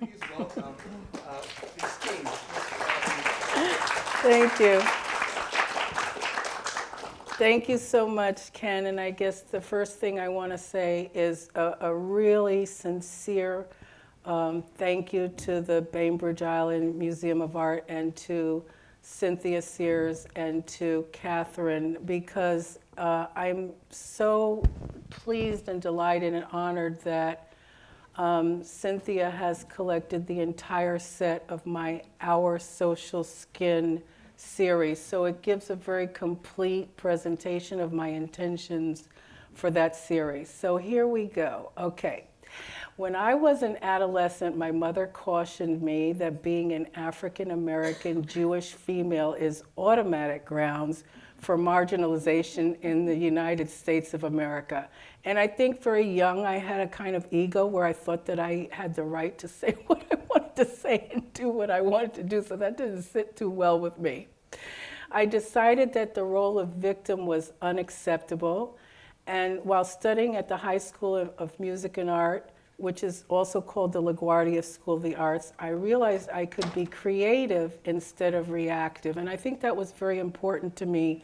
uh. Thank you. Thank you so much, Ken. And I guess the first thing I want to say is a, a really sincere um, thank you to the Bainbridge Island Museum of Art and to Cynthia Sears and to Catherine because uh, I'm so pleased and delighted and honored that um, Cynthia has collected the entire set of my Our Social Skin series. So it gives a very complete presentation of my intentions for that series. So here we go. Okay. When I was an adolescent, my mother cautioned me that being an African American Jewish female is automatic grounds for marginalization in the United States of America. And I think very young, I had a kind of ego where I thought that I had the right to say what I wanted to say and do what I wanted to do, so that didn't sit too well with me. I decided that the role of victim was unacceptable. And while studying at the High School of Music and Art, which is also called the LaGuardia School of the Arts, I realized I could be creative instead of reactive. And I think that was very important to me,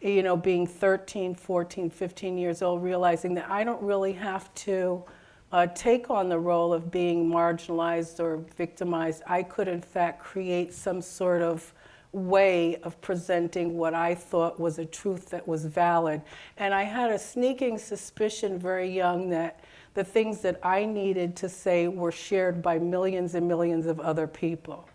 you know, being 13, 14, 15 years old, realizing that I don't really have to uh, take on the role of being marginalized or victimized. I could, in fact, create some sort of way of presenting what I thought was a truth that was valid. And I had a sneaking suspicion very young that the things that I needed to say were shared by millions and millions of other people.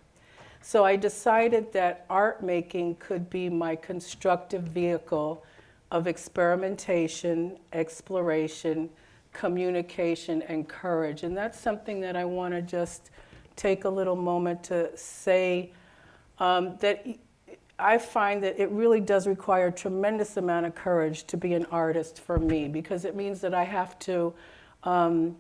So I decided that art making could be my constructive vehicle of experimentation, exploration, communication, and courage. And that's something that I want to just take a little moment to say um, that I find that it really does require a tremendous amount of courage to be an artist for me because it means that I have to um,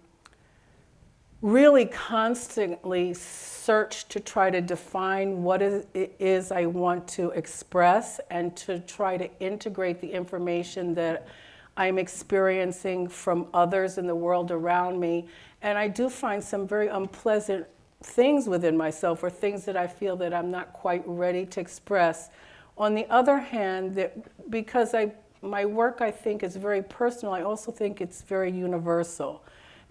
really constantly search to try to define what it is I want to express and to try to integrate the information that I'm experiencing from others in the world around me. And I do find some very unpleasant things within myself or things that I feel that I'm not quite ready to express. On the other hand, that because I my work, I think, is very personal. I also think it's very universal.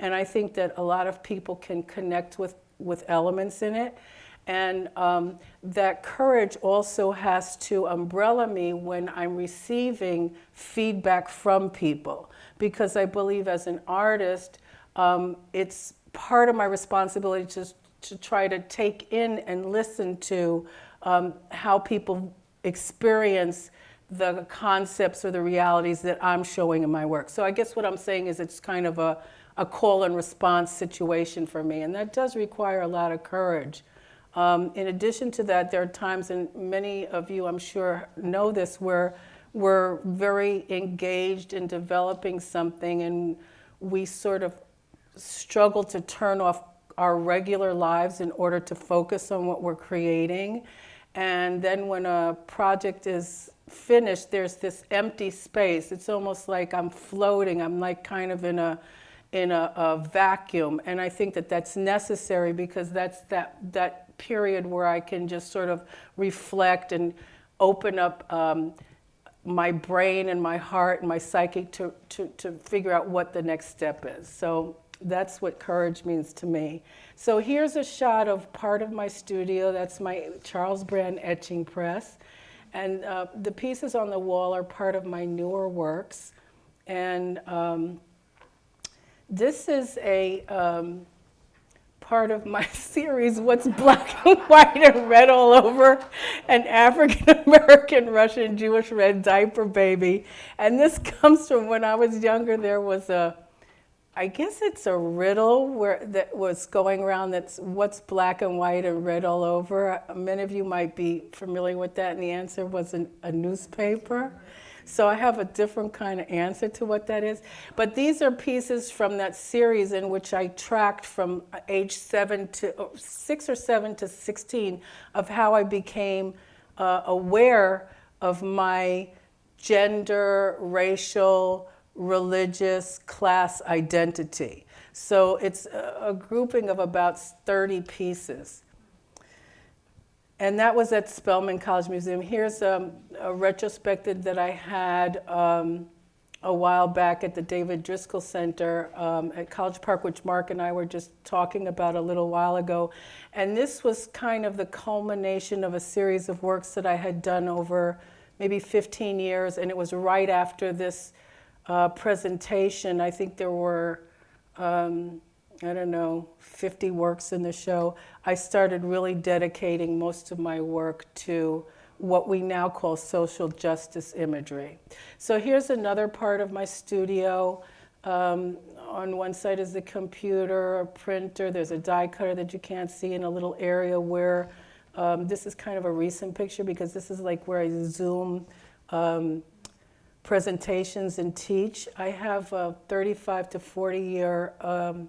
And I think that a lot of people can connect with, with elements in it. And um, that courage also has to umbrella me when I'm receiving feedback from people. Because I believe as an artist, um, it's part of my responsibility to, to try to take in and listen to um, how people experience the concepts or the realities that I'm showing in my work. So I guess what I'm saying is it's kind of a, a call and response situation for me, and that does require a lot of courage. Um, in addition to that, there are times, and many of you I'm sure know this, where we're very engaged in developing something and we sort of struggle to turn off our regular lives in order to focus on what we're creating. And then when a project is finished, there's this empty space. It's almost like I'm floating. I'm like kind of in a in a, a, vacuum. And I think that that's necessary because that's that, that period where I can just sort of reflect and open up um, my brain and my heart and my psyche to, to, to figure out what the next step is. So that's what courage means to me. So here's a shot of part of my studio. That's my Charles Brand etching press. And uh, the pieces on the wall are part of my newer works. And um, this is a um, part of my series, What's Black and White and Red All Over, an African American Russian Jewish red diaper baby. And this comes from when I was younger, there was a I guess it's a riddle where that was going around that's what's black and white and red all over. Many of you might be familiar with that, and the answer was an, a newspaper. So I have a different kind of answer to what that is. But these are pieces from that series in which I tracked from age seven to oh, six or seven to 16 of how I became uh, aware of my gender, racial, religious class identity. So it's a, a grouping of about 30 pieces. And that was at Spelman College Museum. Here's um, a retrospective that I had um, a while back at the David Driskell Center um, at College Park, which Mark and I were just talking about a little while ago. And this was kind of the culmination of a series of works that I had done over maybe 15 years. And it was right after this uh, presentation. I think there were, um, I don't know, 50 works in the show. I started really dedicating most of my work to what we now call social justice imagery. So here's another part of my studio. Um, on one side is the computer, a printer, there's a die cutter that you can't see in a little area where, um, this is kind of a recent picture because this is like where I zoom um, presentations and teach. I have a 35 to 40 year um,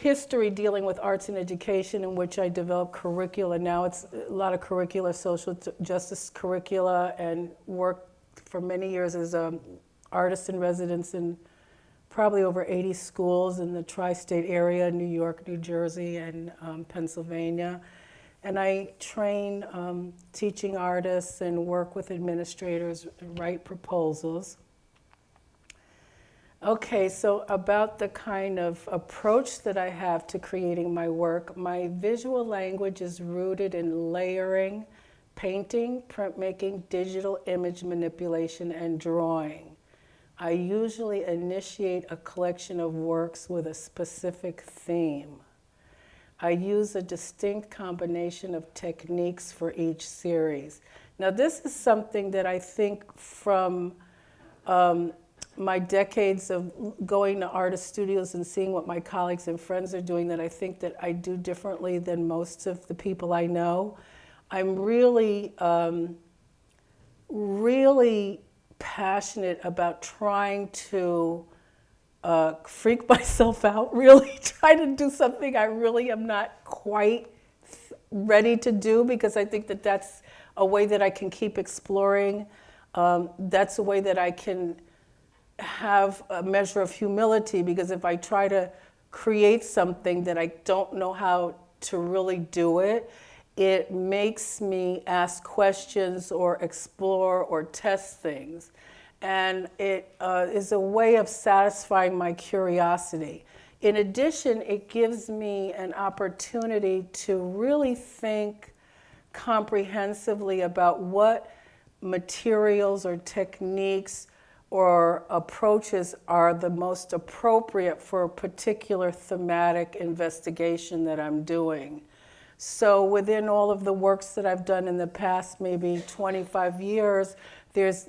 history dealing with arts and education in which I developed curricula. Now it's a lot of curricula, social justice curricula, and worked for many years as an artist in residence in probably over 80 schools in the tri-state area, New York, New Jersey, and um, Pennsylvania. And I train um, teaching artists and work with administrators, write proposals. Okay, so about the kind of approach that I have to creating my work, my visual language is rooted in layering, painting, printmaking, digital image manipulation, and drawing. I usually initiate a collection of works with a specific theme. I use a distinct combination of techniques for each series. Now, this is something that I think from um, my decades of going to artist studios and seeing what my colleagues and friends are doing that I think that I do differently than most of the people I know. I'm really, um, really passionate about trying to uh, freak myself out, really try to do something I really am not quite ready to do because I think that that's a way that I can keep exploring. Um, that's a way that I can have a measure of humility because if I try to create something that I don't know how to really do it, it makes me ask questions or explore or test things. And it uh, is a way of satisfying my curiosity. In addition, it gives me an opportunity to really think comprehensively about what materials or techniques or approaches are the most appropriate for a particular thematic investigation that I'm doing. So within all of the works that I've done in the past maybe 25 years, there's,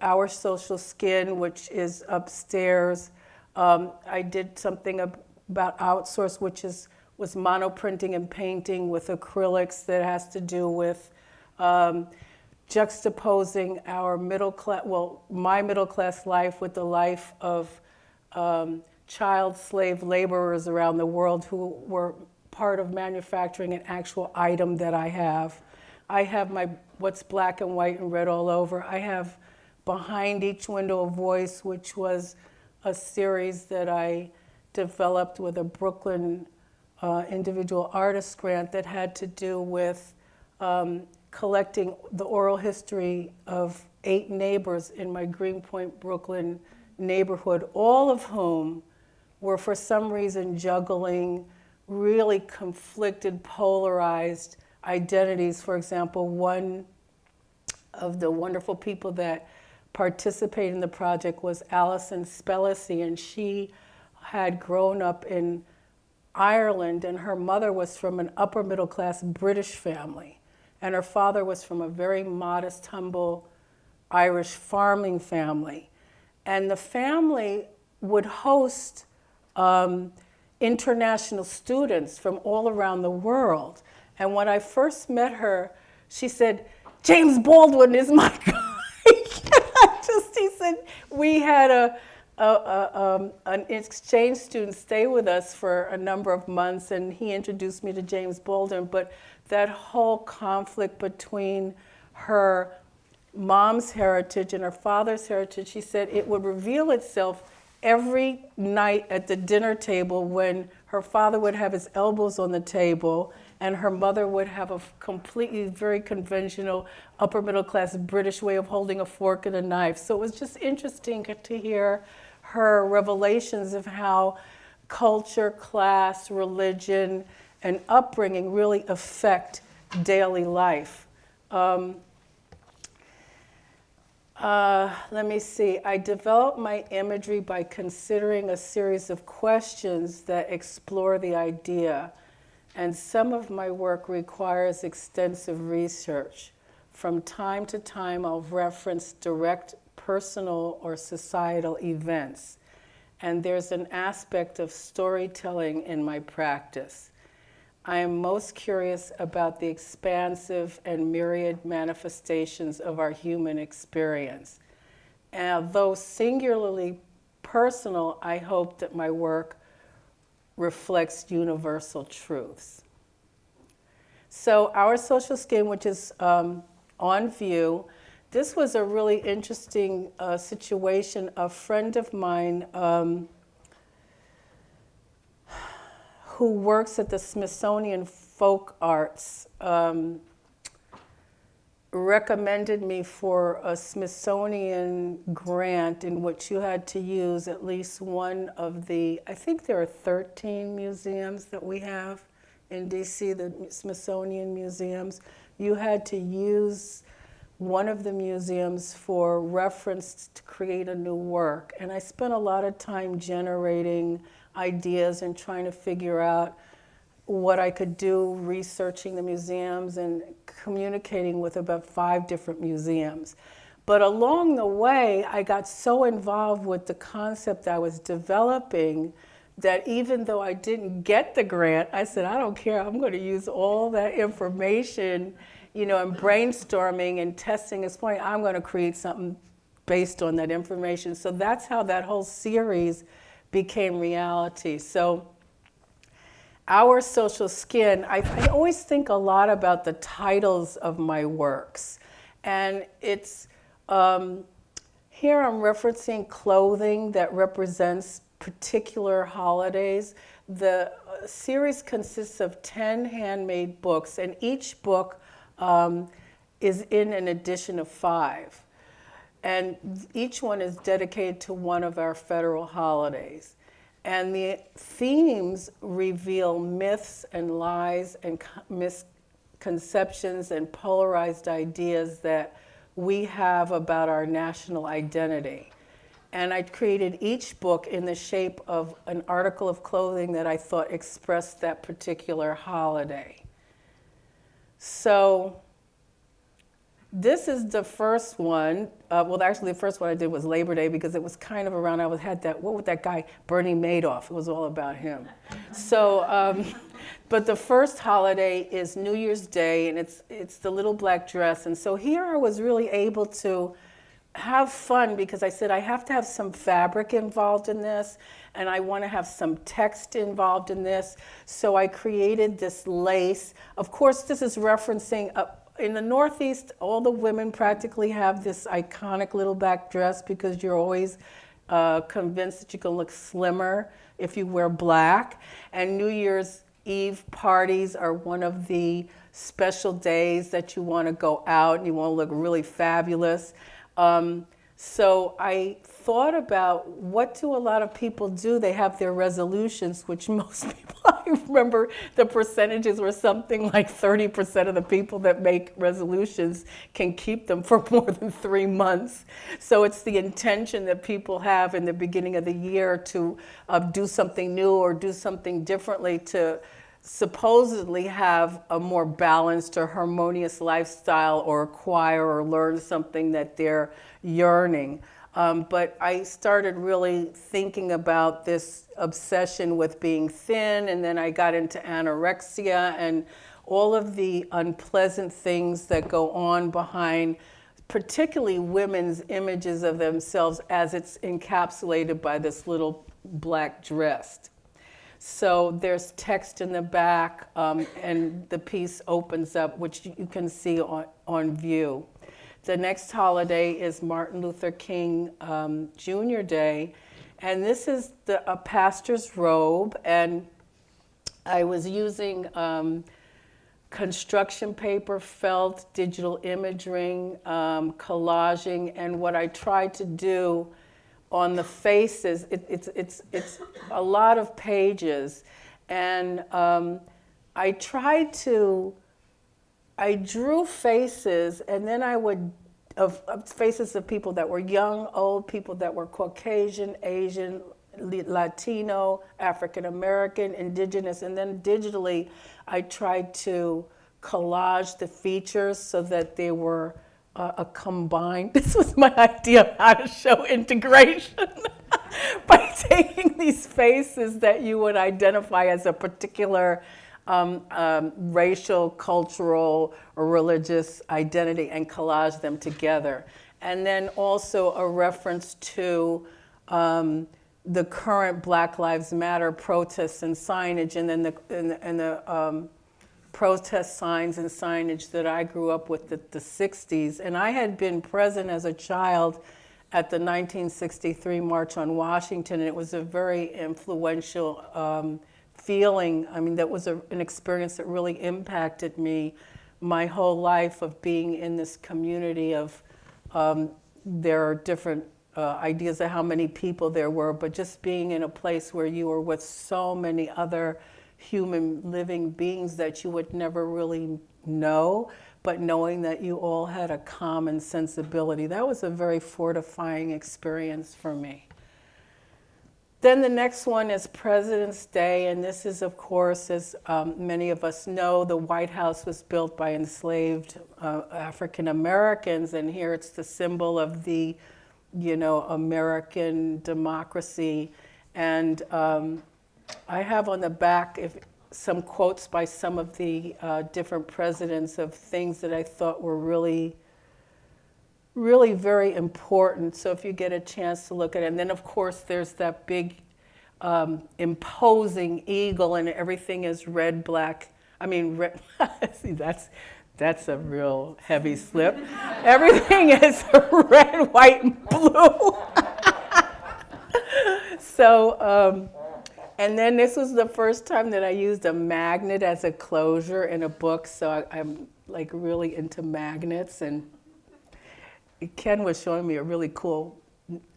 Our Social Skin, which is upstairs. Um, I did something about outsource, which is was monoprinting and painting with acrylics that has to do with um, juxtaposing our middle class, well, my middle class life with the life of um, child slave laborers around the world who were part of manufacturing an actual item that I have. I have my what's black and white and red all over. I have behind each window a voice, which was a series that I developed with a Brooklyn uh, individual artist grant that had to do with um, collecting the oral history of eight neighbors in my Greenpoint, Brooklyn neighborhood, all of whom were for some reason juggling really conflicted, polarized identities. For example, one of the wonderful people that participated in the project was Alison Spellacy, and she had grown up in Ireland, and her mother was from an upper middle class British family. And her father was from a very modest, humble Irish farming family. And the family would host um, international students from all around the world. And when I first met her, she said, James Baldwin is my guy. Just, he said, we had a, a, a um, an exchange student stay with us for a number of months, and he introduced me to James Baldwin. But that whole conflict between her mom's heritage and her father's heritage, she said it would reveal itself every night at the dinner table when her father would have his elbows on the table and her mother would have a completely very conventional upper middle class British way of holding a fork and a knife. So it was just interesting to hear her revelations of how culture, class, religion, and upbringing really affect daily life. Um, uh, let me see. I developed my imagery by considering a series of questions that explore the idea. And some of my work requires extensive research. From time to time, I'll reference direct personal or societal events. And there's an aspect of storytelling in my practice. I am most curious about the expansive and myriad manifestations of our human experience. And though singularly personal, I hope that my work reflects universal truths. So our social skin, which is um, on view, this was a really interesting uh, situation. A friend of mine um, who works at the Smithsonian Folk Arts um, recommended me for a Smithsonian grant in which you had to use at least one of the, I think there are 13 museums that we have in DC, the Smithsonian museums. You had to use one of the museums for reference to create a new work. And I spent a lot of time generating ideas and trying to figure out what I could do researching the museums and communicating with about five different museums. But along the way, I got so involved with the concept I was developing that even though I didn't get the grant, I said, I don't care, I'm going to use all that information, you know, and brainstorming and testing this point, I'm going to create something based on that information. So that's how that whole series became reality. So our social skin, I, I, always think a lot about the titles of my works. And it's, um, here I'm referencing clothing that represents particular holidays. The uh, series consists of 10 handmade books, and each book um, is in an edition of five. And each one is dedicated to one of our federal holidays. And the themes reveal myths and lies and misconceptions and polarized ideas that we have about our national identity. And I created each book in the shape of an article of clothing that I thought expressed that particular holiday. So this is the first one. Uh, well, actually, the first one I did was Labor Day because it was kind of around. I was had that. What was that guy, Bernie Madoff? It was all about him. So, um, but the first holiday is New Year's Day, and it's it's the little black dress. And so here I was really able to have fun because I said I have to have some fabric involved in this and I want to have some text involved in this. So I created this lace. Of course, this is referencing a, in the Northeast, all the women practically have this iconic little back dress because you're always uh, convinced that you can look slimmer if you wear black. And New Year's Eve parties are one of the special days that you want to go out and you want to look really fabulous. Um, so I thought about what do a lot of people do? They have their resolutions, which most people, I remember the percentages were something like 30% of the people that make resolutions can keep them for more than three months. So it's the intention that people have in the beginning of the year to uh, do something new or do something differently to supposedly have a more balanced or harmonious lifestyle or acquire or learn something that they're yearning. Um, but I started really thinking about this obsession with being thin, and then I got into anorexia and all of the unpleasant things that go on behind, particularly women's images of themselves as it's encapsulated by this little black dress. So there's text in the back, um, and the piece opens up, which you can see on, on view. The next holiday is Martin Luther King um, Jr. Day, And this is the, a pastor's robe, and I was using um, construction paper, felt, digital imaging, um, collaging, and what I tried to do on the faces, it, it's, it's, it's a lot of pages, and um, I tried to, I drew faces, and then I would, of, of faces of people that were young, old, people that were Caucasian, Asian, Latino, African American, indigenous, and then digitally, I tried to collage the features so that they were uh, a combined, this was my idea of how to show integration. By taking these faces that you would identify as a particular um, um, racial, cultural, or religious identity and collage them together. And then also a reference to um, the current Black Lives Matter protests and signage, and then the, and the, and the um, protest signs and signage that I grew up with the, the 60s. And I had been present as a child at the 1963 March on Washington, and it was a very influential um, feeling. I mean, that was a, an experience that really impacted me my whole life of being in this community of um, there are different uh, ideas of how many people there were, but just being in a place where you were with so many other human living beings that you would never really know, but knowing that you all had a common sensibility. That was a very fortifying experience for me. Then the next one is President's Day, and this is, of course, as um, many of us know, the White House was built by enslaved uh, African Americans, and here it's the symbol of the, you know, American democracy. And um, I have on the back if, some quotes by some of the uh, different presidents of things that I thought were really really very important. So if you get a chance to look at it, and then of course there's that big um, imposing eagle and everything is red, black. I mean, red, see that's, that's a real heavy slip. everything is red, white, and blue. so, um, and then this was the first time that I used a magnet as a closure in a book. So I, I'm like really into magnets and Ken was showing me a really cool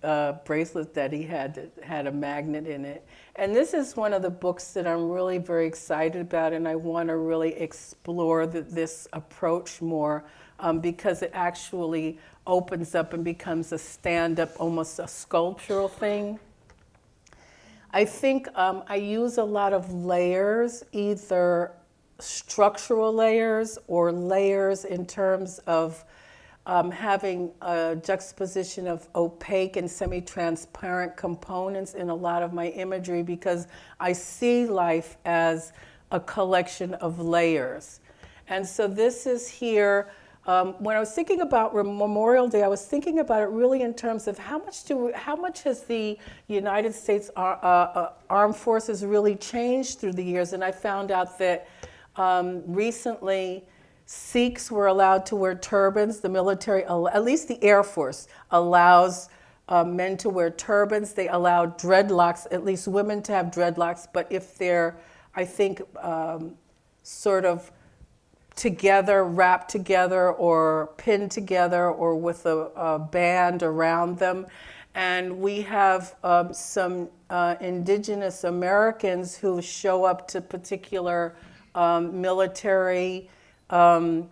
uh, bracelet that he had that had a magnet in it. And this is one of the books that I'm really very excited about, and I want to really explore the, this approach more um, because it actually opens up and becomes a stand-up, almost a sculptural thing. I think um, I use a lot of layers, either structural layers or layers in terms of um, having a juxtaposition of opaque and semi-transparent components in a lot of my imagery because I see life as a collection of layers. And so this is here, um, when I was thinking about Memorial Day, I was thinking about it really in terms of how much do we, how much has the United States uh, uh, Armed Forces really changed through the years? And I found out that um, recently, Sikhs were allowed to wear turbans. The military, at least the Air Force, allows uh, men to wear turbans. They allow dreadlocks, at least women to have dreadlocks. But if they're, I think, um, sort of together, wrapped together, or pinned together, or with a, a band around them. And we have um, some uh, indigenous Americans who show up to particular um, military um,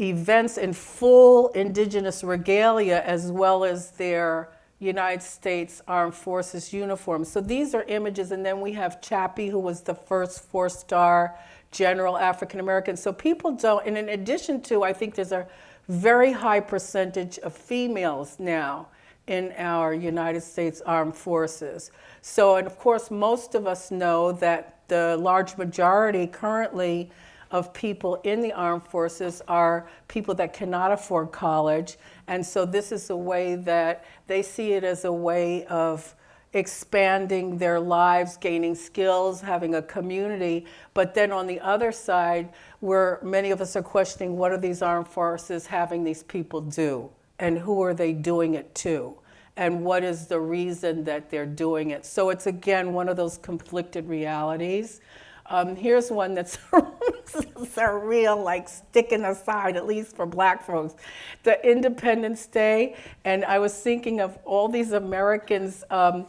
events in full indigenous regalia as well as their United States Armed Forces uniforms. So these are images, and then we have Chappie, who was the first four-star general African American. So people don't, and in addition to, I think there's a very high percentage of females now in our United States Armed Forces. So, and of course, most of us know that the large majority currently of people in the armed forces are people that cannot afford college. And so this is a way that they see it as a way of expanding their lives, gaining skills, having a community. But then on the other side, where many of us are questioning what are these armed forces having these people do? And who are they doing it to? and what is the reason that they're doing it. So it's again one of those conflicted realities. Um, here's one that's a real like sticking aside, at least for black folks. The Independence Day, and I was thinking of all these Americans um,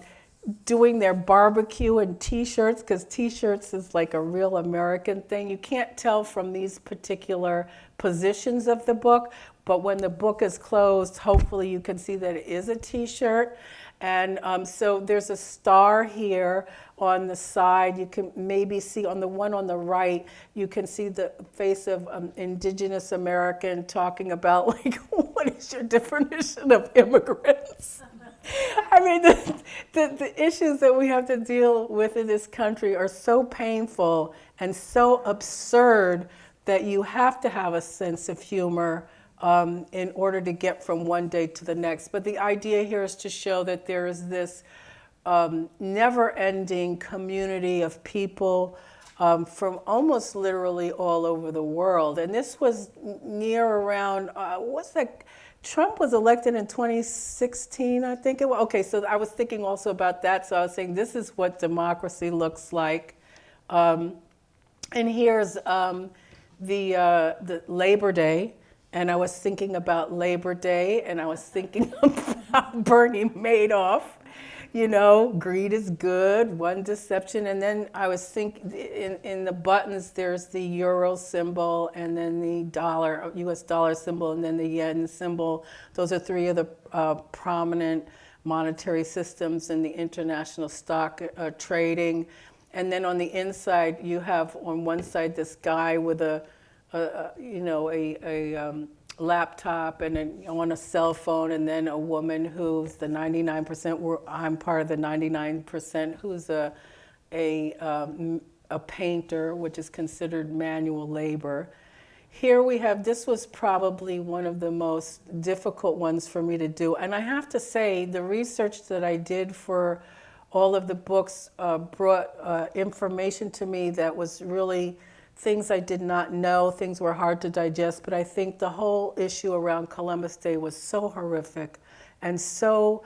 doing their barbecue and t-shirts, because t-shirts is like a real American thing. You can't tell from these particular positions of the book, but when the book is closed, hopefully you can see that it is a t-shirt. And um, so there's a star here on the side. You can maybe see on the one on the right, you can see the face of um, indigenous American talking about like, what is your definition of immigrants? I mean, the, the, the, issues that we have to deal with in this country are so painful and so absurd that you have to have a sense of humor um, in order to get from one day to the next. But the idea here is to show that there is this um, never-ending community of people um, from almost literally all over the world. And this was near around, uh, what's that? Trump was elected in 2016, I think it was. Okay, so I was thinking also about that. So I was saying this is what democracy looks like. Um, and here's um, the, uh, the Labor Day. And I was thinking about Labor Day and I was thinking about Bernie Madoff. You know, greed is good, one deception. And then I was thinking in, in the buttons, there's the euro symbol and then the dollar, US dollar symbol, and then the yen symbol. Those are three of the uh, prominent monetary systems in the international stock uh, trading. And then on the inside, you have on one side this guy with a a, you know, a, a um, laptop and a, on a cell phone, and then a woman who's the 99%, I'm part of the 99%, who's a, a, um, a painter, which is considered manual labor. Here we have, this was probably one of the most difficult ones for me to do. And I have to say, the research that I did for all of the books uh, brought uh, information to me that was really things I did not know, things were hard to digest, but I think the whole issue around Columbus Day was so horrific and so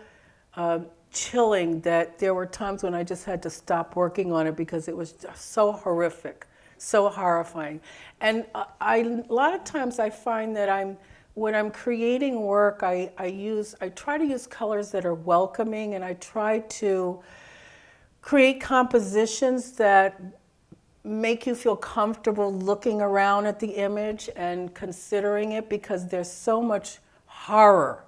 uh, chilling that there were times when I just had to stop working on it because it was so horrific, so horrifying. And I, a lot of times I find that I'm, when I'm creating work, I, I use, I try to use colors that are welcoming and I try to create compositions that make you feel comfortable looking around at the image and considering it because there's so much horror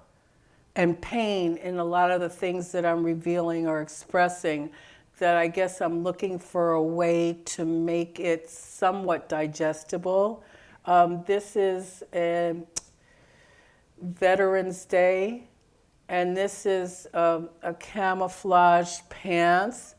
and pain in a lot of the things that I'm revealing or expressing that I guess I'm looking for a way to make it somewhat digestible. Um, this is a Veterans Day, and this is um, a camouflage pants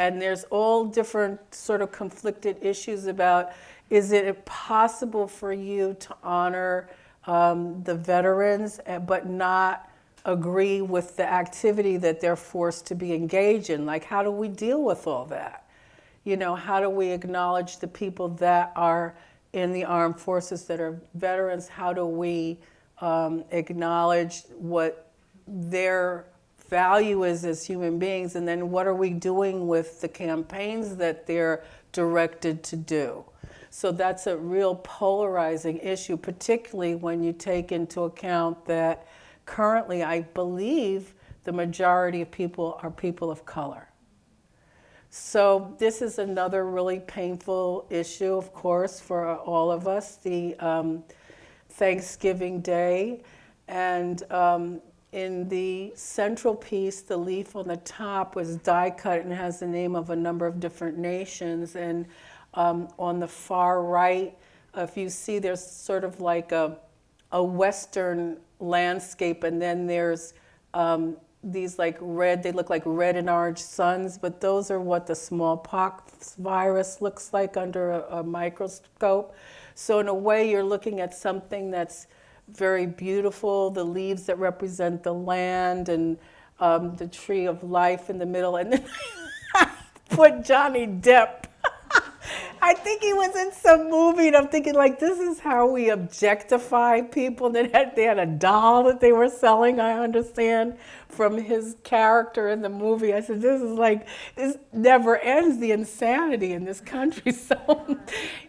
and there's all different sort of conflicted issues about is it possible for you to honor um, the veterans eh, but not agree with the activity that they're forced to be engaged in? Like, how do we deal with all that? You know, how do we acknowledge the people that are in the armed forces that are veterans? How do we um, acknowledge what their value is as human beings, and then what are we doing with the campaigns that they're directed to do? So that's a real polarizing issue, particularly when you take into account that currently I believe the majority of people are people of color. So this is another really painful issue, of course, for all of us, the um, Thanksgiving Day. And um, in the central piece, the leaf on the top was die cut and has the name of a number of different nations. And um, on the far right, if you see, there's sort of like a, a Western landscape, and then there's um, these like red, they look like red and orange suns, but those are what the smallpox virus looks like under a, a microscope. So in a way, you're looking at something that's very beautiful, the leaves that represent the land and um, the tree of life in the middle. And then I put Johnny Depp I think he was in some movie, and I'm thinking like, this is how we objectify people. Then had, they had a doll that they were selling. I understand from his character in the movie. I said, this is like this never ends. The insanity in this country. So,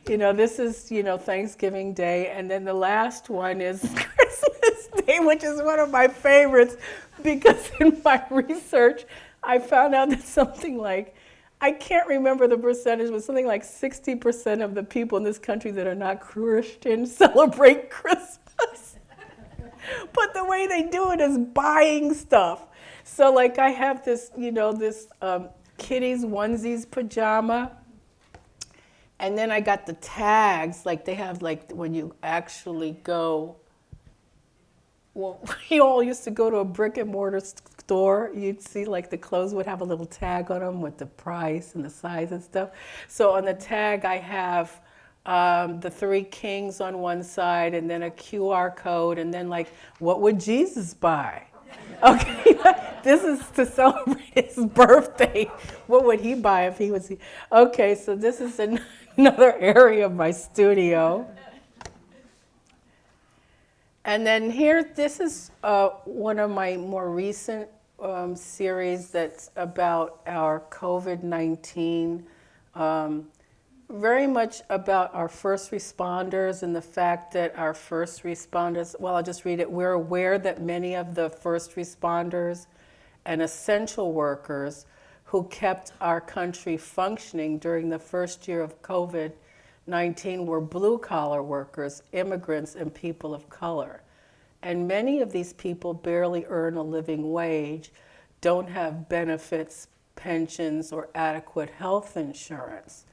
you know, this is you know Thanksgiving Day, and then the last one is Christmas Day, which is one of my favorites because in my research, I found out that something like I can't remember the percentage, but something like 60% of the people in this country that are not Christian celebrate Christmas. but the way they do it is buying stuff. So, like, I have this, you know, this um, kitty's onesies pajama. And then I got the tags, like they have, like, when you actually go well, we all used to go to a brick and mortar store. You'd see like the clothes would have a little tag on them with the price and the size and stuff. So on the tag, I have um, the three kings on one side and then a QR code and then like, what would Jesus buy? Okay, this is to celebrate his birthday. What would he buy if he was? Okay, so this is an, another area of my studio. And then here, this is uh, one of my more recent um, series that's about our COVID 19, um, very much about our first responders and the fact that our first responders, well, I'll just read it. We're aware that many of the first responders and essential workers who kept our country functioning during the first year of COVID 19 were blue collar workers, immigrants, and people of color. And many of these people barely earn a living wage, don't have benefits, pensions, or adequate health insurance.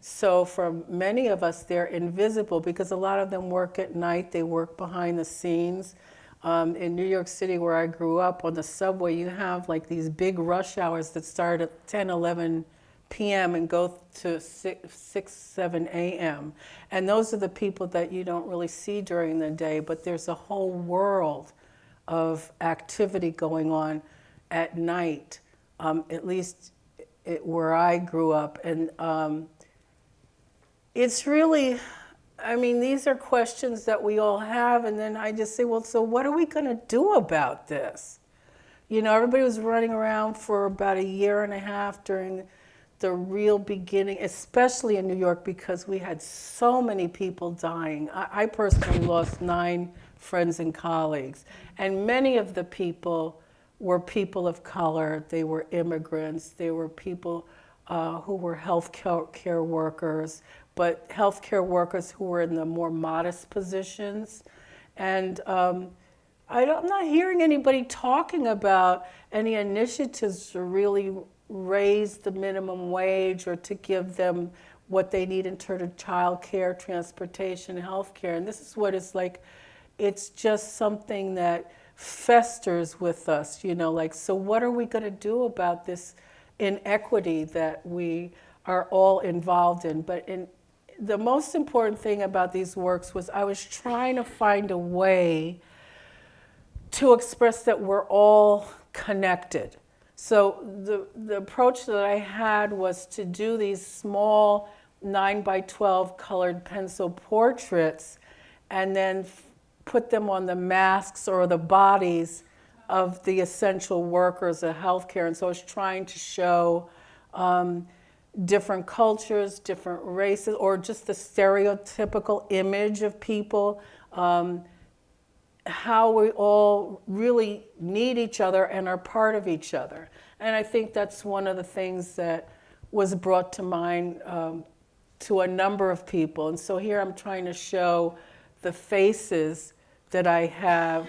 So for many of us, they're invisible because a lot of them work at night, they work behind the scenes. Um, in New York City, where I grew up, on the subway, you have like these big rush hours that start at 10, 11 p.m. and go to 6, 6 7 a.m. And those are the people that you don't really see during the day, but there's a whole world of activity going on at night, um, at least it, where I grew up. And um, it's really, I mean, these are questions that we all have. And then I just say, well, so what are we going to do about this? You know, everybody was running around for about a year and a half during the real beginning, especially in New York, because we had so many people dying. I, I, personally lost nine friends and colleagues, and many of the people were people of color. They were immigrants. They were people uh, who were health care workers, but health care workers who were in the more modest positions. And um, I am not hearing anybody talking about any initiatives to really raise the minimum wage or to give them what they need in terms of child care, transportation, health care. And this is what it's like, it's just something that festers with us, you know, like, so what are we going to do about this inequity that we are all involved in? But in, the most important thing about these works was I was trying to find a way to express that we're all connected so the, the approach that I had was to do these small 9 by 12 colored pencil portraits and then put them on the masks or the bodies of the essential workers of healthcare. And so I was trying to show um, different cultures, different races, or just the stereotypical image of people. Um, how we all really need each other and are part of each other. And I think that's one of the things that was brought to mind um, to a number of people. And so here I'm trying to show the faces that I have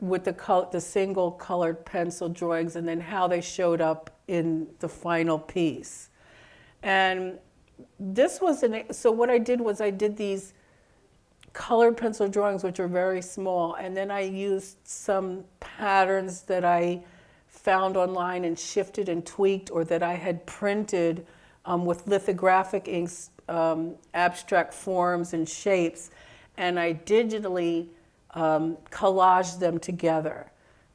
with the, col- the single colored pencil drawings and then how they showed up in the final piece. And this was an, so what I did was I did these colored pencil drawings, which are very small. And then I used some patterns that I found online and shifted and tweaked or that I had printed um, with lithographic inks, um, abstract forms and shapes. And I digitally um, collaged them together.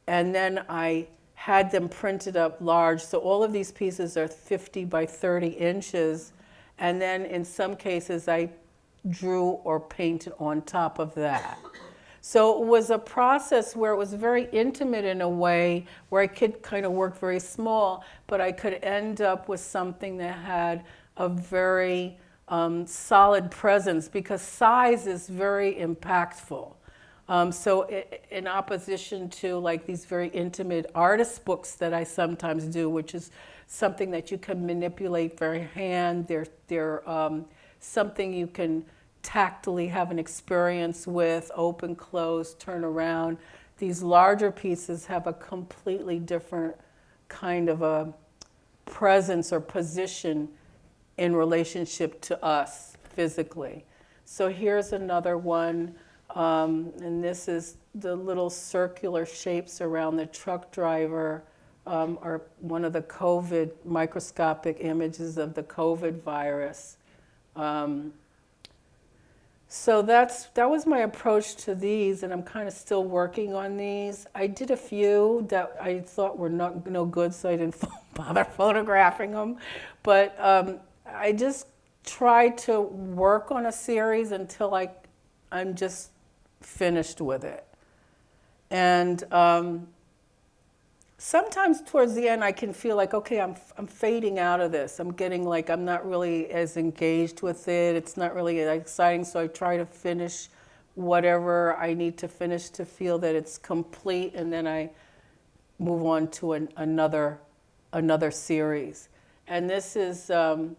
And then I had them printed up large. So all of these pieces are 50 by 30 inches And then in some cases, I drew or painted on top of that. So it was a process where it was very intimate in a way where I could kind of work very small, but I could end up with something that had a very um, solid presence because size is very impactful. Um, so in opposition to like these very intimate artist books that I sometimes do, which is something that you can manipulate very hand, they're, they're um, something you can tactily have an experience with, open, close, turn around. These larger pieces have a completely different kind of a presence or position in relationship to us physically. So here's another one, um, and this is the little circular shapes around the truck driver um, are one of the COVID microscopic images of the COVID virus. Um, so that's that was my approach to these, and I'm kind of still working on these. I did a few that I thought were not no good, so I didn't bother photographing them. But um, I just tried to work on a series until I I'm just finished with it. And um, sometimes towards the end I can feel like, okay, I'm, I'm fading out of this. I'm getting like, I'm not really as engaged with it. It's not really exciting. So I try to finish whatever I need to finish to feel that it's complete. And then I move on to an, another, another series. And this is, um,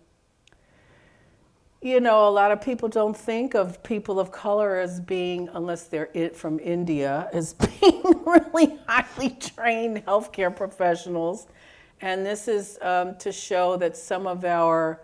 you know, a lot of people don't think of people of color as being, unless they're it from India, as being really highly trained healthcare professionals. And this is um, to show that some of our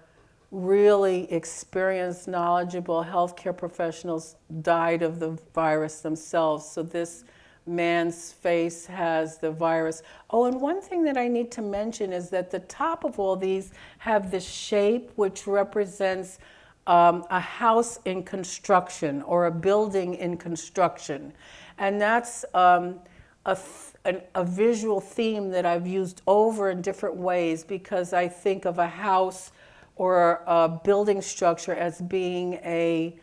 really experienced, knowledgeable healthcare professionals died of the virus themselves. So this man's face has the virus. Oh, and one thing that I need to mention is that the top of all these have this shape which represents um, a house in construction or a building in construction. And that's um, a, an, a visual theme that I've used over in different ways because I think of a house or a building structure as being a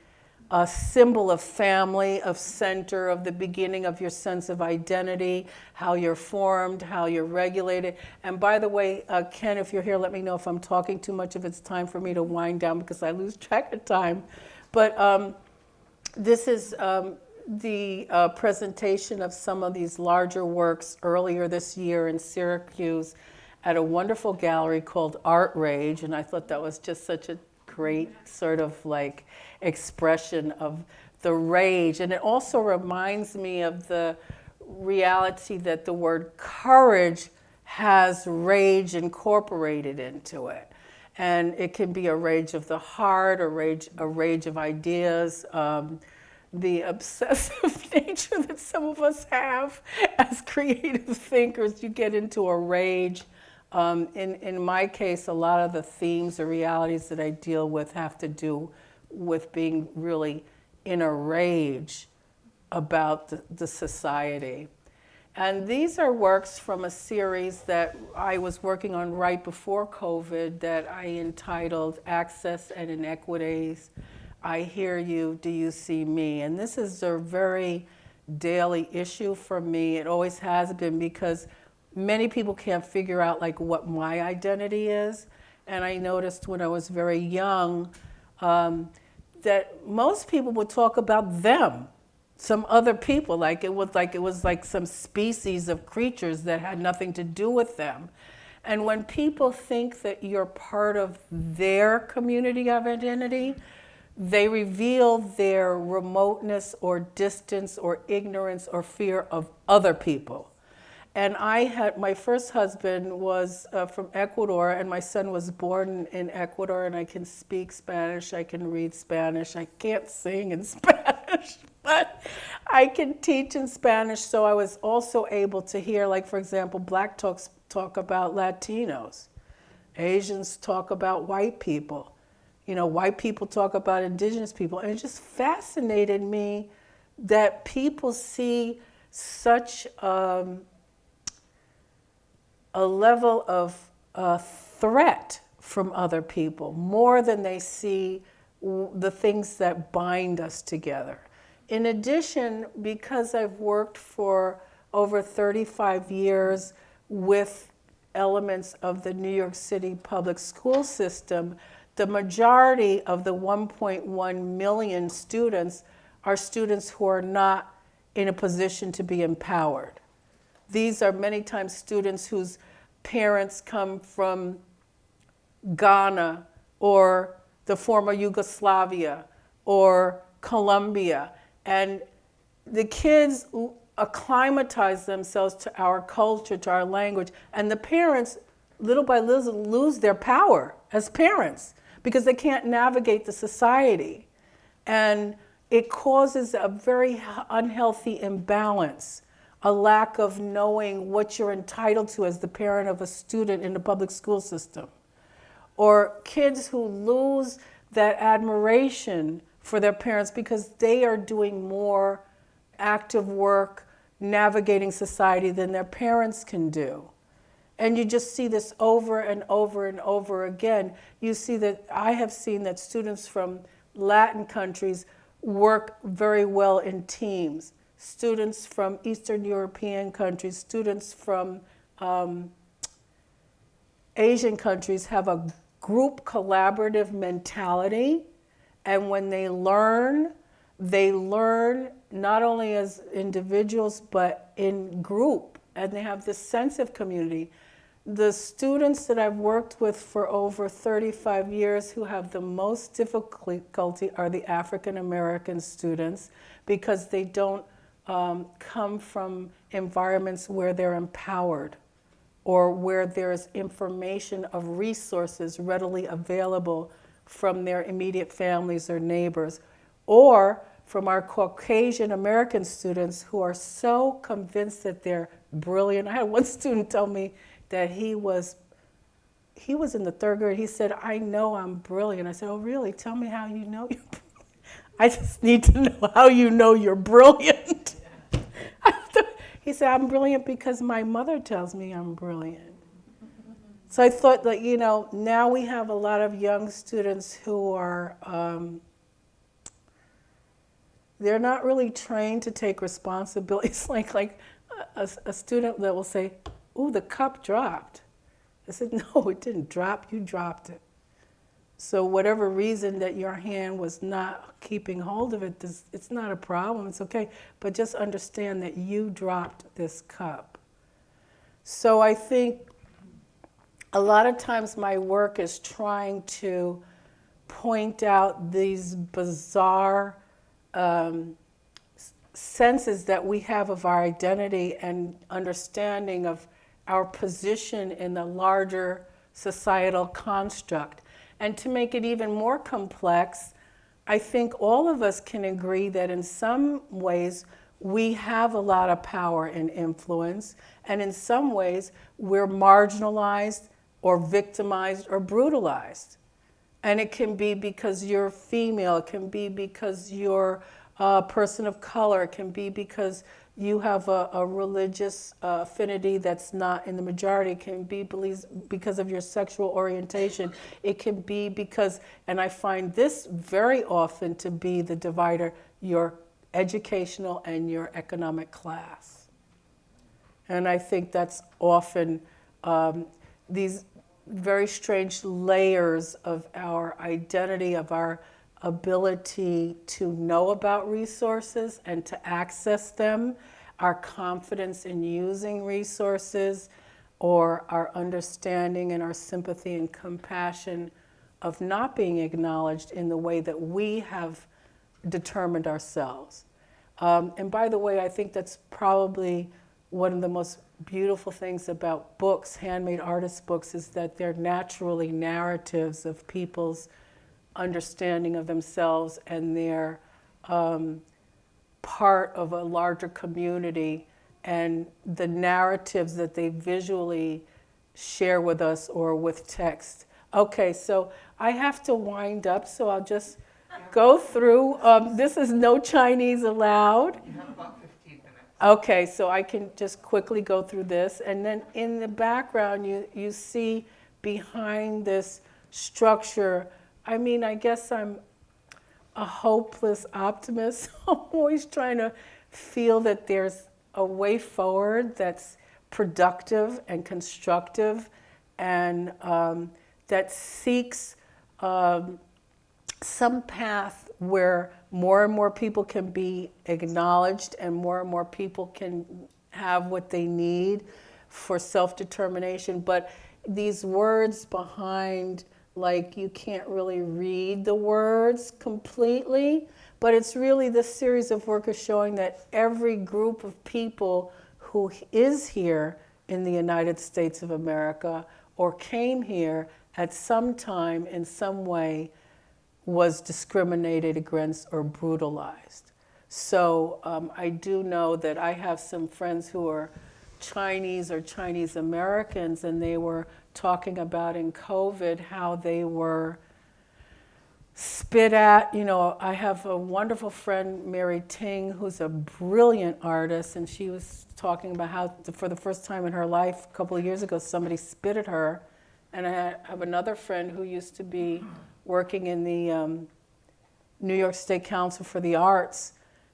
a symbol of family, of center, of the beginning of your sense of identity, how you're formed, how you're regulated. And by the way, uh, Ken, if you're here, let me know if I'm talking too much, if it's time for me to wind down because I lose track of time. But um, this is um, the uh, presentation of some of these larger works earlier this year in Syracuse at a wonderful gallery called Art Rage. And I thought that was just such a great sort of like expression of the rage. And it also reminds me of the reality that the word courage has rage incorporated into it. And it can be a rage of the heart, a rage, a rage of ideas, um, the obsessive nature that some of us have as creative thinkers. You get into a rage um, in, in my case, a lot of the themes or realities that I deal with have to do with being really in a rage about the, the society. And these are works from a series that I was working on right before COVID that I entitled Access and Inequities. I hear you, do you see me? And this is a very daily issue for me. It always has been because many people can't figure out like what my identity is. And I noticed when I was very young um, that most people would talk about them, some other people, like it was like it was like some species of creatures that had nothing to do with them. And when people think that you're part of their community of identity, they reveal their remoteness or distance or ignorance or fear of other people. And I had, my first husband was uh, from Ecuador, and my son was born in Ecuador, and I can speak Spanish, I can read Spanish, I can't sing in Spanish, but I can teach in Spanish, so I was also able to hear, like, for example, black talks talk about Latinos, Asians talk about white people, you know, white people talk about indigenous people, and it just fascinated me that people see such um, a level of uh, threat from other people, more than they see the things that bind us together. In addition, because I've worked for over 35 years with elements of the New York City public school system, the majority of the 1.1 million students are students who are not in a position to be empowered. These are many times students whose parents come from Ghana or the former Yugoslavia or Colombia. And the kids acclimatize themselves to our culture, to our language, and the parents, little by little, lose their power as parents because they can't navigate the society. And it causes a very unhealthy imbalance, a lack of knowing what you're entitled to as the parent of a student in the public school system. Or kids who lose that admiration for their parents because they are doing more active work navigating society than their parents can do. And you just see this over and over and over again. You see that I have seen that students from Latin countries work very well in teams. Students from Eastern European countries, students from um, Asian countries have a group collaborative mentality. And when they learn, they learn not only as individuals, but in group. And they have this sense of community. The students that I've worked with for over 35 years who have the most difficulty are the African American students because they don't um, come from environments where they're empowered or where there's information of resources readily available from their immediate families or neighbors, or from our Caucasian American students who are so convinced that they're brilliant. I had one student tell me that he was he was in the third grade. He said, "I know I'm brilliant." I said, "Oh, really? Tell me how you know you're brilliant. I just need to know how you know you're brilliant. he said, "I'm brilliant because my mother tells me I'm brilliant." So I thought that you know now we have a lot of young students who are. Um, they're not really trained to take responsibility. It's like like a, a student that will say, "Ooh, the cup dropped." I said, "No, it didn't drop. You dropped it." So whatever reason that your hand was not keeping hold of it, this, it's not a problem. It's okay, but just understand that you dropped this cup. So I think a lot of times my work is trying to point out these bizarre um, senses that we have of our identity and understanding of our position in the larger societal construct. And to make it even more complex, I think all of us can agree that in some ways we have a lot of power and influence, and in some ways we're marginalized or victimized or brutalized. And it can be because you're female, it can be because you're a person of color, it can be because you have a, a religious uh, affinity that's not in the majority, it can be because of your sexual orientation, it can be because, and I find this very often to be the divider, your educational and your economic class. And I think that's often um, these very strange layers of our identity, of our ability to know about resources and to access them, our confidence in using resources, or our understanding and our sympathy and compassion of not being acknowledged in the way that we have determined ourselves. Um, and by the way, I think that's probably one of the most beautiful things about books, handmade artist books, is that they're naturally narratives of people's understanding of themselves and they're um, part of a larger community and the narratives that they visually share with us or with text. Okay, so I have to wind up, so I'll just go through. Um, this is no Chinese allowed. You have about 15 minutes. Okay, so I can just quickly go through this. And then in the background, you, you see behind this structure, I mean, I guess I'm a hopeless optimist. I'm always trying to feel that there's a way forward that's productive and constructive and um, that seeks um, some path where more and more people can be acknowledged and more and more people can have what they need for self determination. But these words behind, like, you can't really read the words completely, but it's really this series of work is showing that every group of people who is here in the United States of America or came here at some time in some way was discriminated against or brutalized. So um, I do know that I have some friends who are Chinese or Chinese Americans, and they were talking about in COVID how they were spit at. You know, I have a wonderful friend, Mary Ting, who's a brilliant artist, and she was talking about how, for the first time in her life, a couple of years ago, somebody spit at her. And I have another friend who used to be working in the um, New York State Council for the Arts,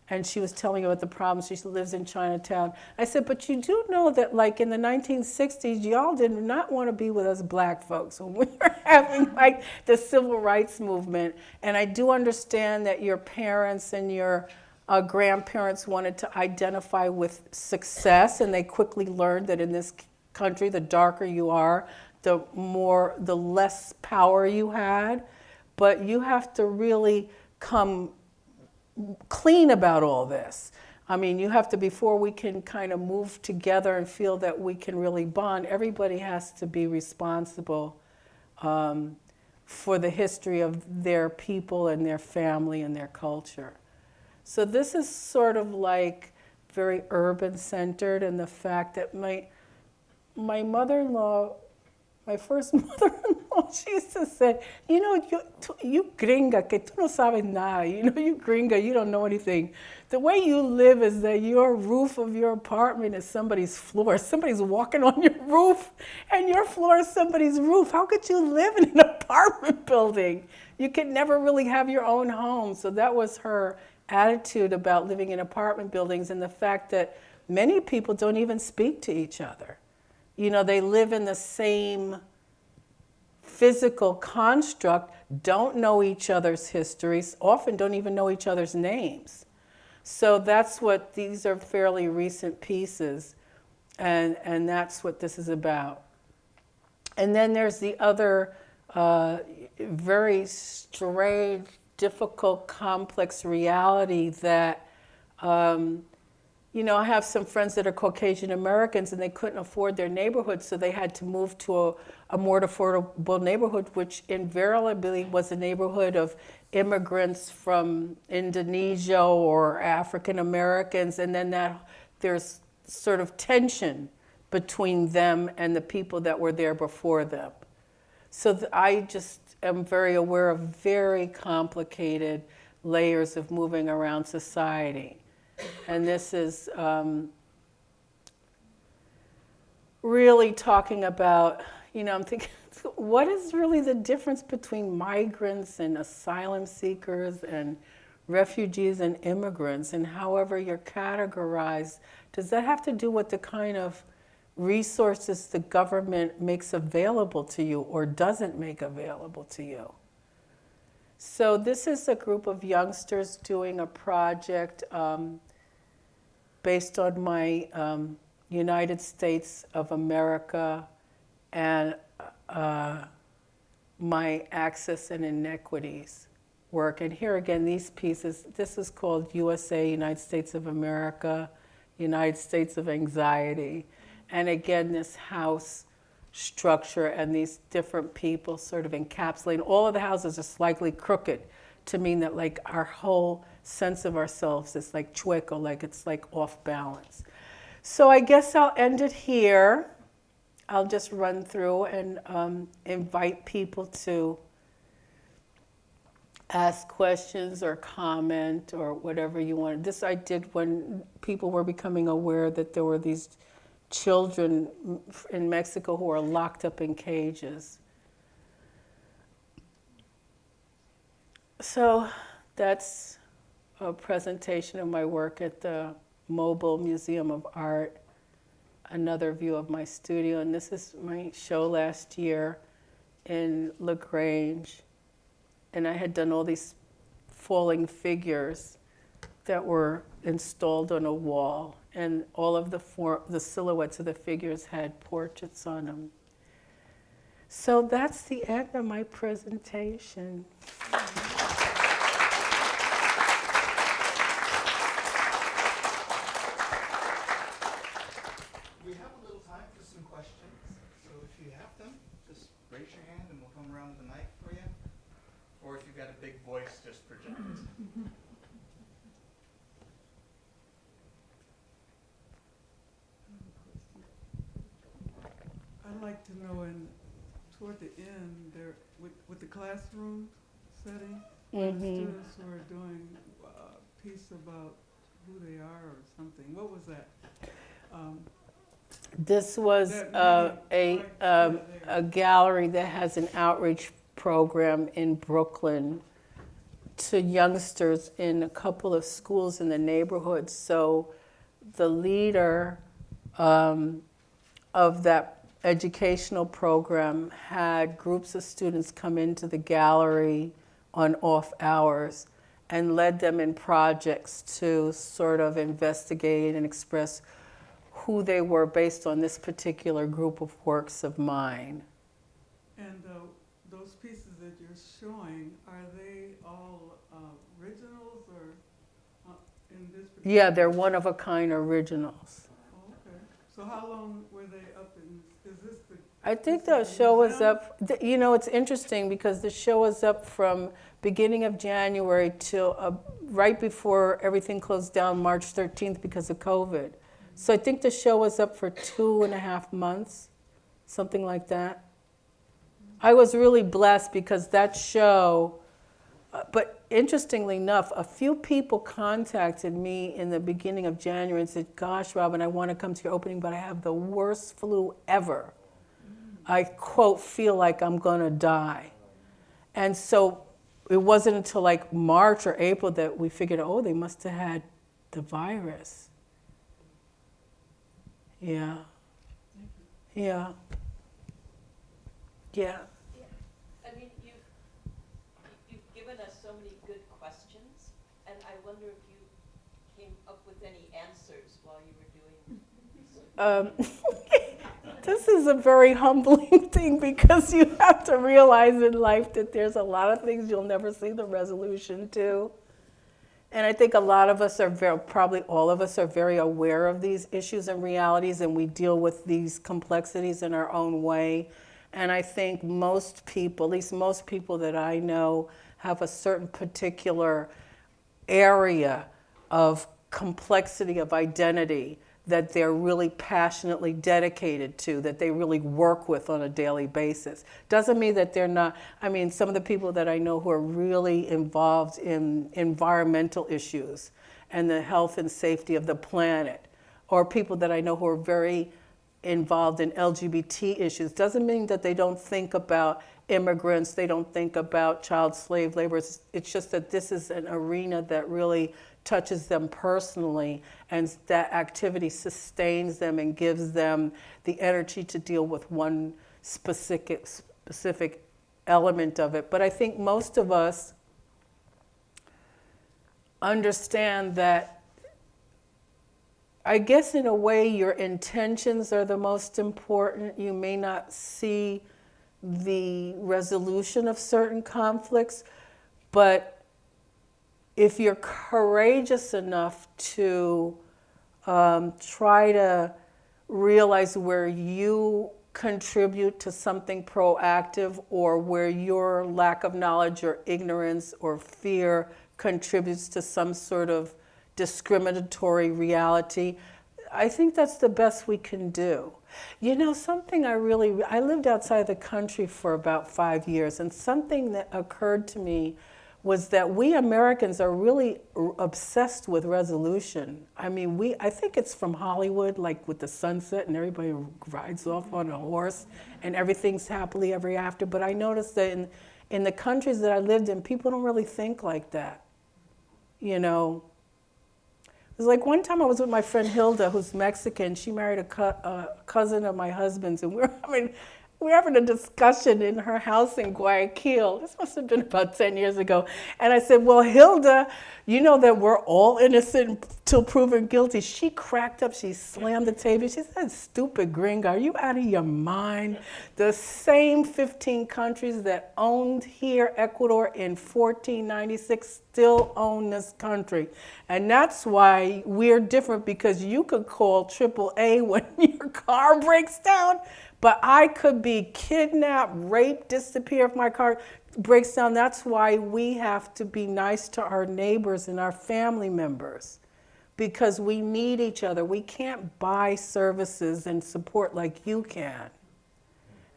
and she was telling me about the problems. She lives in Chinatown. I said, but you do know that, like in the 1960s, y'all did not want to be with us black folks when we were having like the civil rights movement. And I do understand that your parents and your uh, grandparents wanted to identify with success, and they quickly learned that in this country, the darker you are, the more, the less power you had but you have to really come clean about all this. I mean, you have to, before we can kind of move together and feel that we can really bond, everybody has to be responsible um, for the history of their people and their family and their culture. So this is sort of like very urban centered and the fact that my, my mother-in-law my first mother-in-law, she used to say, you know, you, you gringa, que tú no sabes nada. You know, you gringa, you don't know anything. The way you live is that your roof of your apartment is somebody's floor. Somebody's walking on your roof and your floor is somebody's roof. How could you live in an apartment building? You could never really have your own home. So that was her attitude about living in apartment buildings and the fact that many people don't even speak to each other you know, they live in the same physical construct, don't know each other's histories, often don't even know each other's names. So that's what these are fairly recent pieces, and, and that's what this is about. And then there's the other uh, very strange, difficult, complex reality that um, you know, I have some friends that are Caucasian Americans and they couldn't afford their neighborhood, so they had to move to a, a more affordable neighborhood, which invariably was a neighborhood of immigrants from Indonesia or African Americans, and then that there's sort of tension between them and the people that were there before them. So I just am very aware of very complicated layers of moving around society. And this is um, really talking about, you know, I'm thinking, what is really the difference between migrants and asylum seekers and refugees and immigrants and however you're categorized? Does that have to do with the kind of resources the government makes available to you or doesn't make available to you? So this is a group of youngsters doing a project um, based on my um, United States of America and uh, my access and inequities work. And here again, these pieces, this is called USA, United States of America, United States of Anxiety. And again, this house structure and these different people sort of encapsulating. All of the houses are slightly crooked to mean that like our whole sense of ourselves is like chueco, like it's like off balance. So I guess I'll end it here. I'll just run through and um, invite people to ask questions or comment or whatever you want. This I did when people were becoming aware that there were these children in Mexico who are locked up in cages. So that's a presentation of my work at the Mobile Museum of Art. Another view of my studio, and this is my show last year in LaGrange. And I had done all these falling figures that were installed on a wall, and all of the, for, the silhouettes of the figures had portraits on them. So that's the end of my presentation. We have a little time for some questions, so if you have them, just raise your hand and we'll come around with the mic for you. Or if you've got a big voice, just project it. I'd like to know in, toward the end, there, with, with the classroom setting, where the Mhm. students were doing a piece about who they are or something, what was that? Um, This was That uh, a, um, there. a gallery that has an outreach program in Brooklyn to youngsters in a couple of schools in the neighborhood. So the leader um, of that educational program had groups of students come into the gallery on off hours and led them in projects to sort of investigate and express who they were based on this particular group of works of mine. And uh, those pieces that you're showing, are they all uh, originals or uh, in this? particular- Yeah, they're one of a kind originals. Oh, Okay, so how long were they up in, is this the? I think the show was up, you know, it's interesting because the show was up from beginning of January till uh, right before everything closed down, March 13th because of COVID. So I think the show was up for two and a half months, something like that. I was really blessed because that show, uh, but interestingly enough, a few people contacted me in the beginning of January and said, Gosh, Robin, I want to come to your opening, but I have the worst flu ever. I, quote, feel like I'm going to die. And so it wasn't until like March or April that we figured, oh, they must have had the virus. Yeah. Yeah. Yeah. yeah. I mean, you've, you've given us so many good questions, and I wonder if you came up with any answers while you were doing. Um, this is a very humbling thing because you have to realize in life that there's a lot of things you'll never see the resolution to. And I think a lot of us are very, probably all of us are very aware of these issues and realities, and we deal with these complexities in our own way. And I think most people, at least most people that I know, have a certain particular area of complexity of identity that they're really passionately dedicated to, that they really work with on a daily basis. Doesn't mean that they're not, I mean, some of the people that I know who are really involved in environmental issues and the health and safety of the planet, or people that I know who are very involved in LGBT issues, doesn't mean that they don't think about immigrants, they don't think about child slave labor. It's, just that this is an arena that really touches them personally and that activity sustains them and gives them the energy to deal with one specific specific element of it. But I think most of us understand that I guess in a way your intentions are the most important. You may not see the resolution of certain conflicts, but if you're courageous enough to um, try to realize where you contribute to something proactive or where your lack of knowledge or ignorance or fear contributes to some sort of discriminatory reality, I think that's the best we can do. You know, something I really, I lived outside the country for about five years, and something that occurred to me was that we Americans are really obsessed with resolution. I mean, we, I think it's from Hollywood, like with the sunset and everybody rides off on a horse and everything's happily ever after. But I noticed that in, in the countries that I lived in, people don't really think like that. You know, it was like one time I was with my friend Hilda, who's Mexican. She married a, a uh, cousin of my husband's, and we were having we were having a discussion in her house in Guayaquil. This must have been about 10 years ago. And I said, Well, Hilda, you know that we're all innocent till proven guilty. She cracked up. She slammed the table. She said, Stupid gringo, are you out of your mind? The same 15 countries that owned here, Ecuador, in 1496 still own this country. And that's why we're different because you could call AAA when your car breaks down. But I could be kidnapped, raped, disappear if my car breaks down. That's why we have to be nice to our neighbors and our family members because we need each other. We can't buy services and support like you can.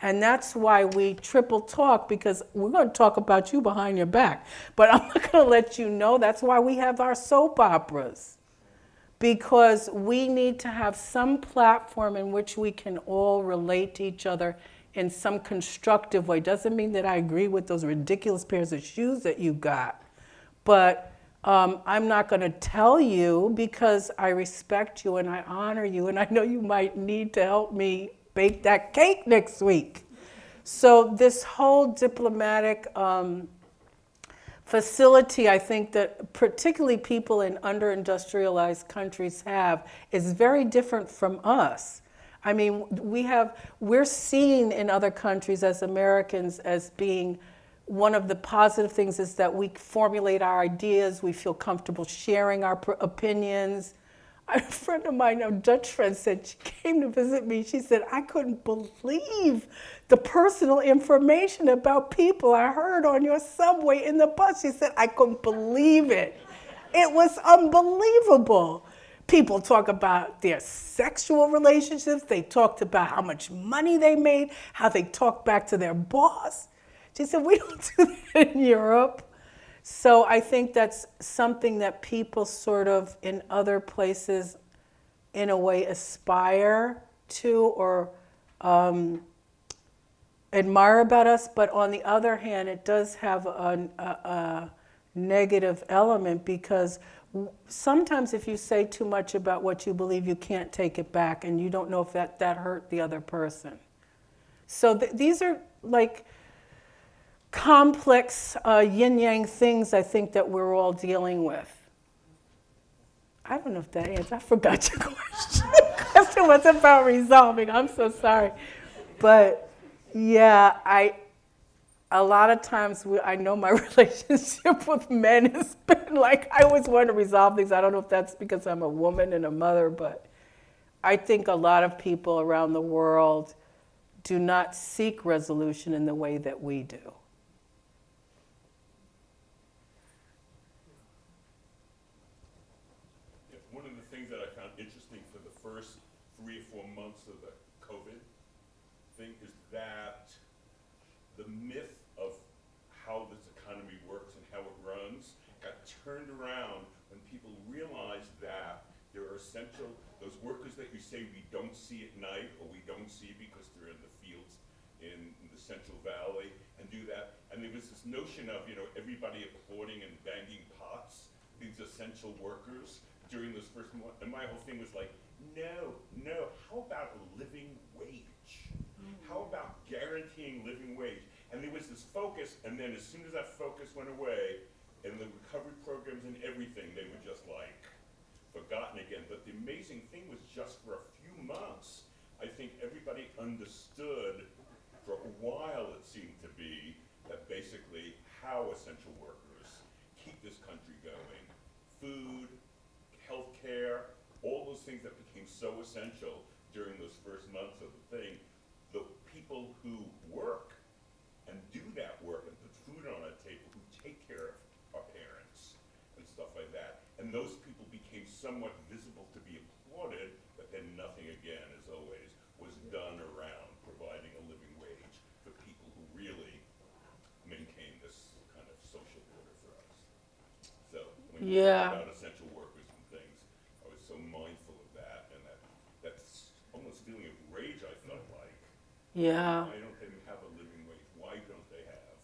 And that's why we triple talk because we're going to talk about you behind your back. But I'm not going to let you know. That's why we have our soap operas because we need to have some platform in which we can all relate to each other in some constructive way. Doesn't mean that I agree with those ridiculous pairs of shoes that you got, but um, I'm not going to tell you because I respect you and I honor you, and I know you might need to help me bake that cake next week. So, this whole diplomatic um, facility I think that particularly people in under-industrialized countries have is very different from us. I mean, we have we're seen in other countries as Americans as being one of the positive things is that we formulate our ideas, we feel comfortable sharing our opinions. A friend of mine, a Dutch friend, said she came to visit me. She said, I couldn't believe the personal information about people I heard on your subway in the bus. She said, I couldn't believe it. It was unbelievable. People talk about their sexual relationships, they talked about how much money they made, how they talked back to their boss. She said, We don't do that in Europe. So I think that's something that people sort of in other places, in a way, aspire to or um, admire about us. But on the other hand, it does have a, a, a negative element because sometimes if you say too much about what you believe, you can't take it back and you don't know if that, that hurt the other person. So th- these are like complex uh, yin yang things I think that we're all dealing with. I don't know if that answers. I forgot your question. The question was about resolving. I'm so sorry, but yeah, I. A lot of times, we, I know my relationship with men has been like I always want to resolve things. I don't know if that's because I'm a woman and a mother, but I think a lot of people around the world do not seek resolution in the way that we do. Yeah, One of the things that I found interesting for the first three or four months of the COVID thing is that the myth of how this economy works and how it runs got turned around when people realized that there are essential, those workers that you say we don't see at night or we don't see because they're in the fields in the Central Valley and do that. And there was this notion of, you know, everybody applauding and banging pots, these essential workers during those first months. And my whole thing was like, no, no, how about a living wage? How mm. about guaranteeing living wage? And there was this focus, and then as soon as that focus went away, and the recovery programs and everything, they were just like forgotten again. But the amazing thing was just for a few months, I think everybody understood for a while it seemed to be that basically how essential workers keep this country going. Food, healthcare, all those things that became so essential during those first months of the thing, the people who work and do that work and put food on a table, who take care of our parents and stuff like that. And those people became somewhat visible to be applauded, but then nothing again, as always, was done around providing a living wage for people who really maintain this kind of social order for us. So when you Yeah. talk about essential workers and things, I was so mindful of that and that that's almost feeling of rage I felt like. Yeah. Why don't they have a living wage? Why don't they have?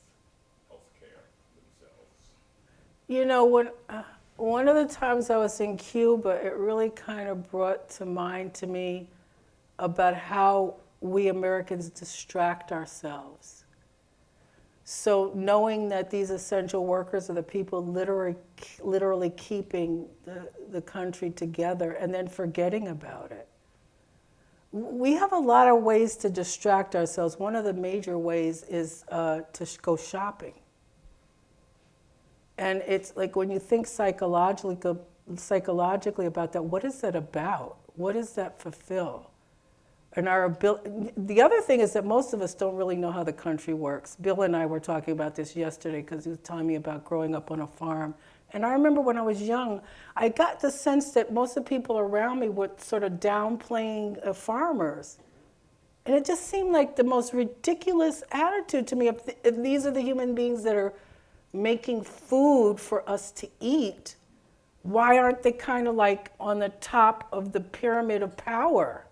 Health care themselves? You know, when, uh, one of the times I was in Cuba, it really kind of brought to mind to me about how we Americans distract ourselves. So knowing that these essential workers are the people literally, literally keeping the, the country together and then forgetting about it. We have a lot of ways to distract ourselves. One of the major ways is uh, to sh- go shopping. And it's like when you think psychologically, psychologically about that, what is that about? What does that fulfill? And our abil- the other thing is that most of us don't really know how the country works. Bill and I were talking about this yesterday because he was telling me about growing up on a farm. And I remember when I was young, I got the sense that most of the people around me were sort of downplaying uh, farmers. And it just seemed like the most ridiculous attitude to me. If, th- if these are the human beings that are making food for us to eat, why aren't they kind of like on the top of the pyramid of power?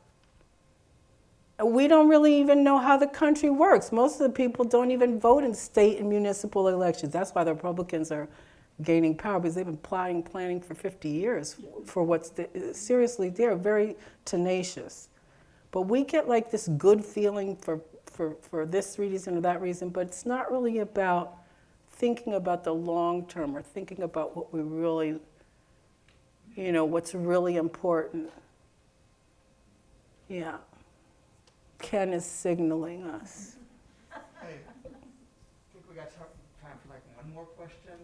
We don't really even know how the country works. Most of the people don't even vote in state and municipal elections. That's why the Republicans are gaining power because they've been plotting, planning for 50 years for what's the, seriously, they're very tenacious. But we get like this good feeling for, for, for this reason or that reason, but it's not really about thinking about the long term or thinking about what we really, you know, what's really important. Yeah. Ken is signaling us. Hey, I think we got ti- time for like one more question,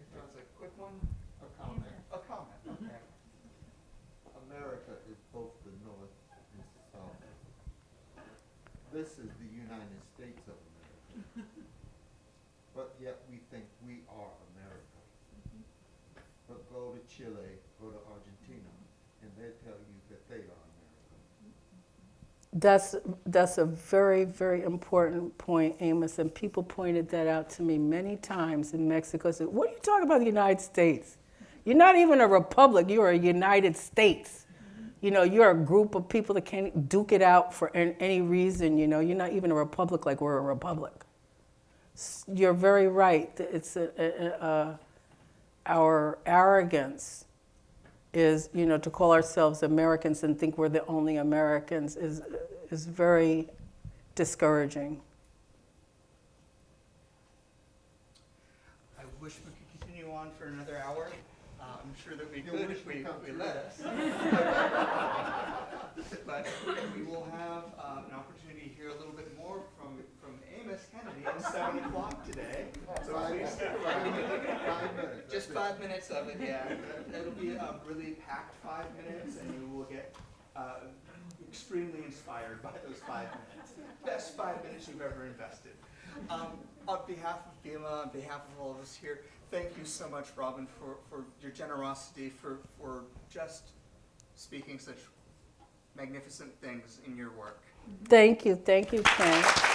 if that was a quick one? A comment. A comment, okay. America is both the North and South. This is the United States of America. But yet we think we are America. But go to Chile, go to Argentina, and they tell you that they are America. That's, that's a very, very important point, Amos, and people pointed that out to me many times in Mexico. Said, what are you talking about the United States? You're not even a republic, you're a United States. You know, you're a group of people that can't duke it out for any reason, you know. You're not even a republic like we're a republic. You're very right. It's a, a, a, our arrogance is, you know, to call ourselves Americans and think we're the only Americans is, is very discouraging. I wish we could continue on for another hour. Uh, I'm sure that we You could wish if we we, come we to let us. But we will have uh, an opportunity to hear a little bit more from, from Amos Kennedy at seven o'clock today. So Five please minutes. stick around. Minutes. Five minutes. Just five minutes of it, yeah. It'll be a really packed five minutes and you will get uh, extremely inspired by those five minutes. Best five minutes you've ever invested. Um, On behalf of BIMA, on behalf of all of us here, thank you so much, Robin, for, for your generosity, for, for just speaking such magnificent things in your work. Thank you, thank you, Ken.